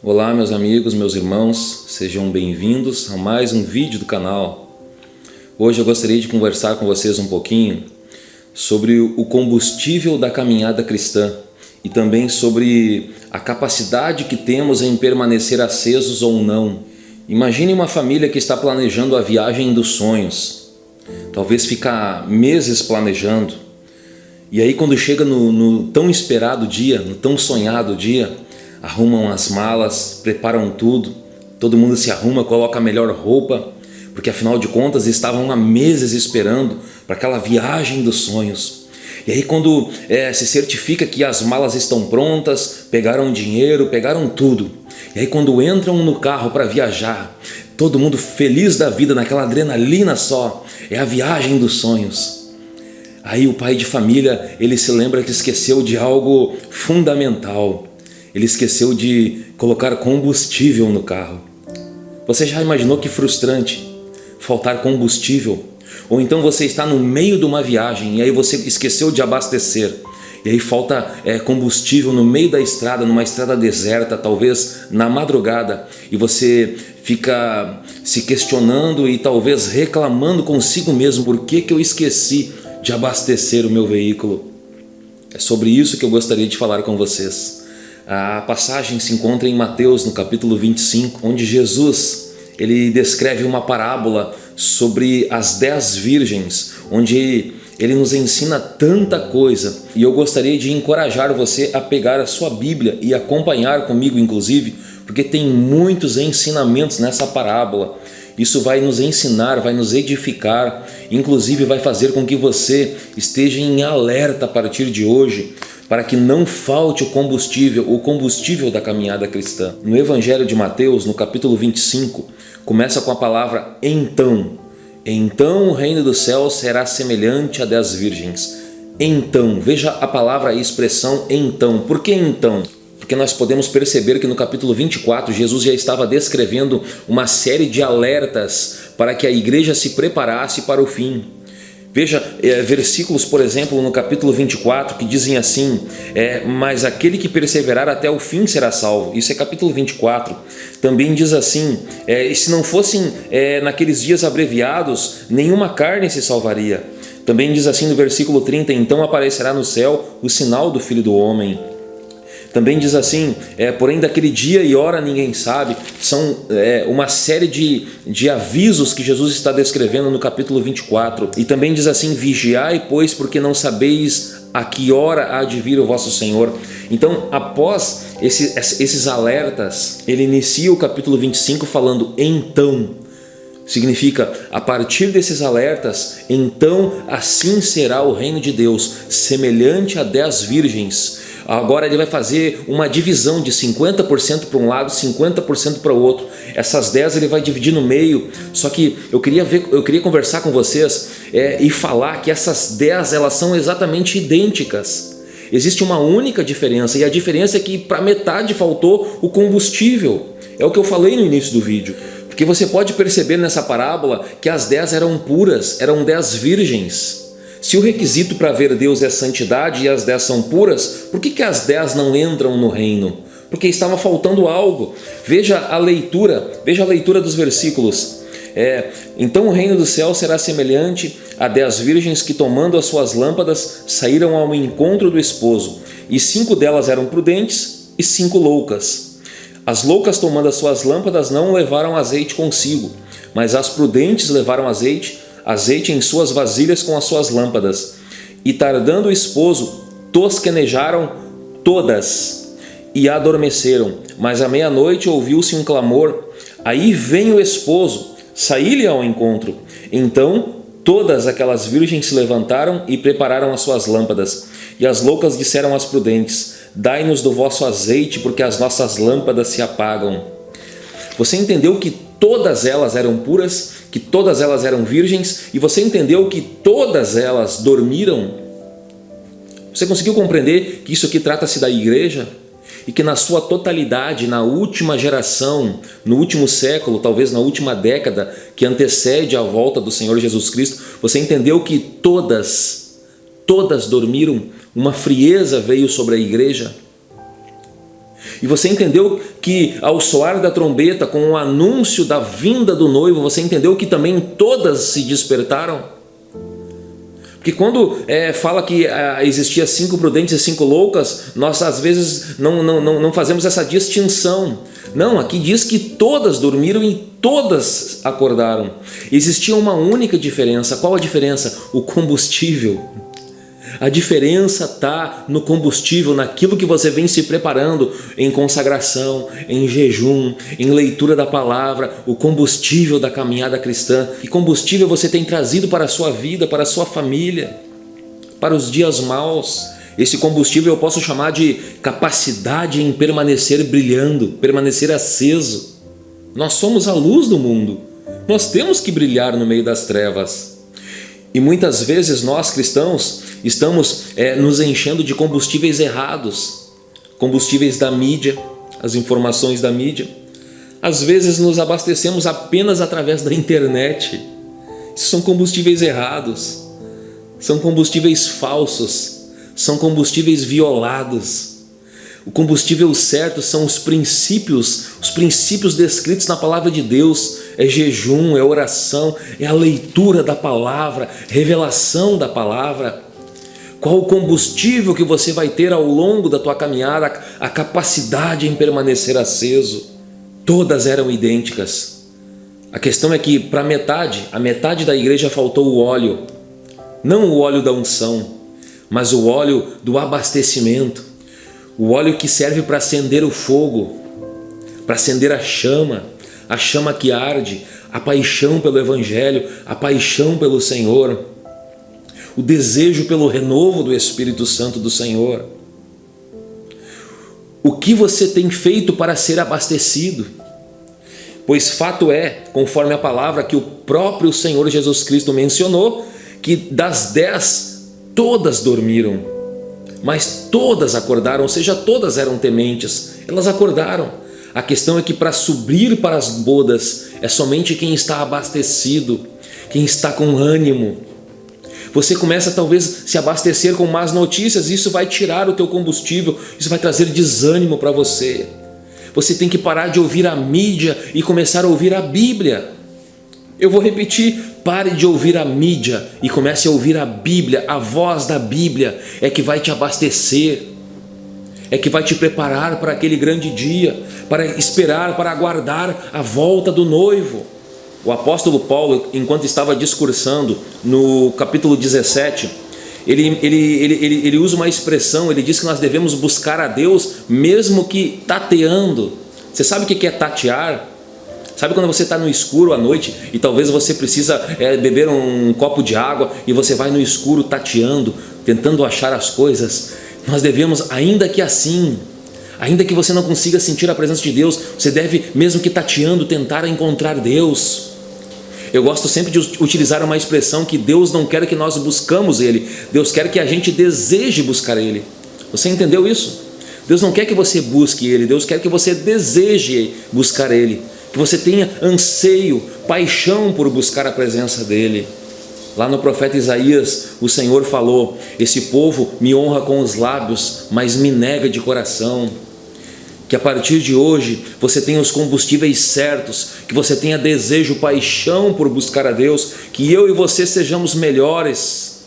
Olá meus amigos, meus irmãos, sejam bem-vindos a mais um vídeo do canal. Hoje eu gostaria de conversar com vocês um pouquinho sobre o combustível da caminhada cristã e também sobre a capacidade que temos em permanecer acesos ou não. Imagine uma família que está planejando a viagem dos sonhos, talvez ficar meses planejando, e aí quando chega no, no tão esperado dia, no tão sonhado dia, arrumam as malas, preparam tudo, todo mundo se arruma, coloca a melhor roupa, porque afinal de contas estavam há meses esperando para aquela viagem dos sonhos. E aí quando é, se certifica que as malas estão prontas, pegaram dinheiro, pegaram tudo. E aí quando entram no carro para viajar, todo mundo feliz da vida, naquela adrenalina só, é a viagem dos sonhos. Aí o pai de família, ele se lembra que esqueceu de algo fundamental ele esqueceu de colocar combustível no carro. Você já imaginou que frustrante faltar combustível? Ou então você está no meio de uma viagem e aí você esqueceu de abastecer e aí falta é, combustível no meio da estrada, numa estrada deserta, talvez na madrugada, e você fica se questionando e talvez reclamando consigo mesmo por que, que eu esqueci de abastecer o meu veículo. É sobre isso que eu gostaria de falar com vocês. A passagem se encontra em Mateus, no capítulo 25, onde Jesus ele descreve uma parábola sobre as dez virgens, onde ele nos ensina tanta coisa e eu gostaria de encorajar você a pegar a sua Bíblia e acompanhar comigo inclusive, porque tem muitos ensinamentos nessa parábola. Isso vai nos ensinar, vai nos edificar, inclusive vai fazer com que você esteja em alerta a partir de hoje para que não falte o combustível, o combustível da caminhada cristã. No Evangelho de Mateus, no capítulo 25, começa com a palavra então. Então o reino dos céus será semelhante a dez virgens. Então, veja a palavra e expressão então. Por que então? Porque nós podemos perceber que no capítulo 24 Jesus já estava descrevendo uma série de alertas para que a igreja se preparasse para o fim. Veja é, versículos, por exemplo, no capítulo 24, que dizem assim, é, mas aquele que perseverar até o fim será salvo. Isso é capítulo 24. Também diz assim, é, se não fossem é, naqueles dias abreviados, nenhuma carne se salvaria. Também diz assim no versículo 30, então aparecerá no céu o sinal do Filho do Homem. Também diz assim, é, porém daquele dia e hora ninguém sabe, são é, uma série de, de avisos que Jesus está descrevendo no capítulo 24. E também diz assim, vigiai pois porque não sabeis a que hora há de vir o vosso Senhor. Então após esse, esses alertas, ele inicia o capítulo 25 falando então, Significa, a partir desses alertas, então assim será o reino de Deus, semelhante a dez virgens, Agora ele vai fazer uma divisão de 50% para um lado, 50% para o outro. Essas 10 ele vai dividir no meio. Só que eu queria ver, eu queria conversar com vocês é, e falar que essas 10 elas são exatamente idênticas. Existe uma única diferença e a diferença é que para metade faltou o combustível. É o que eu falei no início do vídeo. Porque você pode perceber nessa parábola que as 10 eram puras, eram 10 virgens. Se o requisito para ver Deus é santidade e as dez são puras, por que, que as dez não entram no reino? Porque estava faltando algo. Veja a leitura, veja a leitura dos versículos. É, então o reino do céu será semelhante a dez virgens que tomando as suas lâmpadas saíram ao encontro do esposo, e cinco delas eram prudentes e cinco loucas. As loucas tomando as suas lâmpadas não levaram azeite consigo, mas as prudentes levaram azeite azeite em suas vasilhas com as suas lâmpadas. E tardando o esposo, tosquenejaram todas e adormeceram. Mas à meia-noite ouviu-se um clamor, aí vem o esposo, saí-lhe ao encontro. Então todas aquelas virgens se levantaram e prepararam as suas lâmpadas. E as loucas disseram às prudentes, dai-nos do vosso azeite, porque as nossas lâmpadas se apagam. Você entendeu que todas elas eram puras, que todas elas eram virgens, e você entendeu que todas elas dormiram? Você conseguiu compreender que isso aqui trata-se da igreja? E que na sua totalidade, na última geração, no último século, talvez na última década que antecede a volta do Senhor Jesus Cristo, você entendeu que todas, todas dormiram, uma frieza veio sobre a igreja? E você entendeu que ao soar da trombeta, com o anúncio da vinda do noivo, você entendeu que também todas se despertaram? Porque quando é, fala que é, existia cinco prudentes e cinco loucas, nós às vezes não, não, não, não fazemos essa distinção. Não, aqui diz que todas dormiram e todas acordaram. Existia uma única diferença. Qual a diferença? O combustível. A diferença está no combustível, naquilo que você vem se preparando em consagração, em jejum, em leitura da palavra, o combustível da caminhada cristã. Que combustível você tem trazido para a sua vida, para a sua família, para os dias maus. Esse combustível eu posso chamar de capacidade em permanecer brilhando, permanecer aceso. Nós somos a luz do mundo. Nós temos que brilhar no meio das trevas. E muitas vezes nós cristãos estamos é, nos enchendo de combustíveis errados, combustíveis da mídia, as informações da mídia. Às vezes nos abastecemos apenas através da internet. Isso são combustíveis errados, são combustíveis falsos, são combustíveis violados. O combustível certo são os princípios, os princípios descritos na palavra de Deus. É jejum, é oração, é a leitura da palavra, revelação da palavra. Qual o combustível que você vai ter ao longo da tua caminhada, a capacidade em permanecer aceso. Todas eram idênticas. A questão é que para metade, a metade da igreja faltou o óleo. Não o óleo da unção, mas o óleo do abastecimento o óleo que serve para acender o fogo, para acender a chama, a chama que arde, a paixão pelo Evangelho, a paixão pelo Senhor, o desejo pelo renovo do Espírito Santo do Senhor. O que você tem feito para ser abastecido? Pois fato é, conforme a palavra que o próprio Senhor Jesus Cristo mencionou, que das dez, todas dormiram mas todas acordaram, ou seja, todas eram tementes, elas acordaram. A questão é que para subir para as bodas é somente quem está abastecido, quem está com ânimo. Você começa talvez se abastecer com más notícias, isso vai tirar o teu combustível, isso vai trazer desânimo para você. Você tem que parar de ouvir a mídia e começar a ouvir a Bíblia. Eu vou repetir, pare de ouvir a mídia e comece a ouvir a Bíblia, a voz da Bíblia é que vai te abastecer, é que vai te preparar para aquele grande dia, para esperar, para aguardar a volta do noivo. O apóstolo Paulo, enquanto estava discursando no capítulo 17, ele, ele, ele, ele, ele usa uma expressão, ele diz que nós devemos buscar a Deus mesmo que tateando. Você sabe o que é tatear? Sabe quando você está no escuro à noite e talvez você precisa é, beber um copo de água e você vai no escuro tateando, tentando achar as coisas? Nós devemos, ainda que assim, ainda que você não consiga sentir a presença de Deus, você deve, mesmo que tateando, tentar encontrar Deus. Eu gosto sempre de utilizar uma expressão que Deus não quer que nós buscamos Ele, Deus quer que a gente deseje buscar Ele. Você entendeu isso? Deus não quer que você busque Ele, Deus quer que você deseje buscar Ele que você tenha anseio, paixão por buscar a presença dEle. Lá no profeta Isaías, o Senhor falou, esse povo me honra com os lábios, mas me nega de coração. Que a partir de hoje você tenha os combustíveis certos, que você tenha desejo, paixão por buscar a Deus, que eu e você sejamos melhores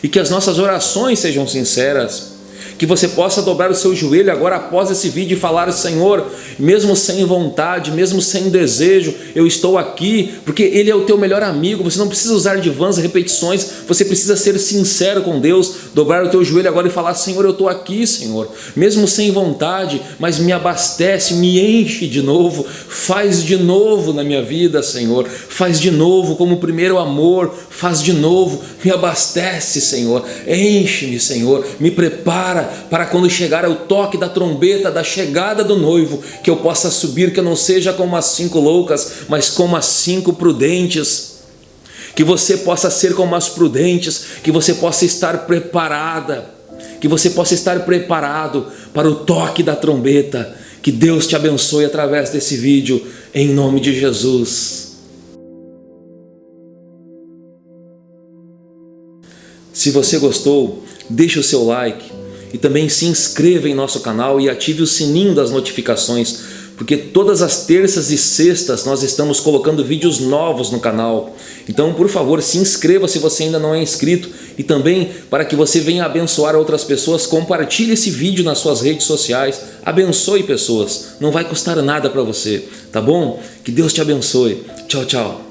e que as nossas orações sejam sinceras que você possa dobrar o seu joelho agora após esse vídeo e falar, Senhor, mesmo sem vontade, mesmo sem desejo, eu estou aqui, porque Ele é o teu melhor amigo, você não precisa usar de vãs repetições, você precisa ser sincero com Deus, dobrar o teu joelho agora e falar, Senhor, eu estou aqui, Senhor, mesmo sem vontade, mas me abastece, me enche de novo, faz de novo na minha vida, Senhor, faz de novo como o primeiro amor, faz de novo, me abastece, Senhor, enche-me, Senhor, me prepara para quando chegar o toque da trombeta da chegada do noivo, que eu possa subir, que eu não seja como as cinco loucas, mas como as cinco prudentes. Que você possa ser como as prudentes, que você possa estar preparada, que você possa estar preparado para o toque da trombeta. Que Deus te abençoe através desse vídeo, em nome de Jesus. Se você gostou, deixe o seu like E também se inscreva em nosso canal e ative o sininho das notificações, porque todas as terças e sextas nós estamos colocando vídeos novos no canal. Então, por favor, se inscreva se você ainda não é inscrito e também para que você venha abençoar outras pessoas, compartilhe esse vídeo nas suas redes sociais, abençoe pessoas, não vai custar nada para você, tá bom? Que Deus te abençoe. Tchau, tchau.